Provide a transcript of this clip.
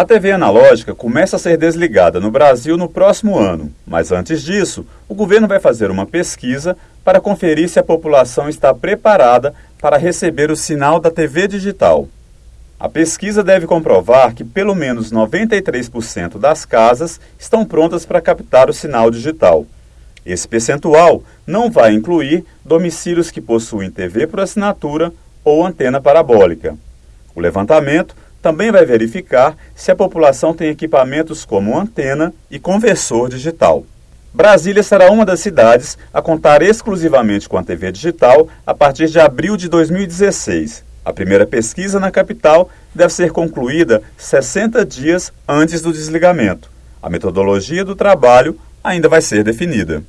A TV analógica começa a ser desligada no Brasil no próximo ano, mas antes disso, o governo vai fazer uma pesquisa para conferir se a população está preparada para receber o sinal da TV digital. A pesquisa deve comprovar que pelo menos 93% das casas estão prontas para captar o sinal digital. Esse percentual não vai incluir domicílios que possuem TV por assinatura ou antena parabólica. O levantamento também vai verificar se a população tem equipamentos como antena e conversor digital. Brasília será uma das cidades a contar exclusivamente com a TV digital a partir de abril de 2016. A primeira pesquisa na capital deve ser concluída 60 dias antes do desligamento. A metodologia do trabalho ainda vai ser definida.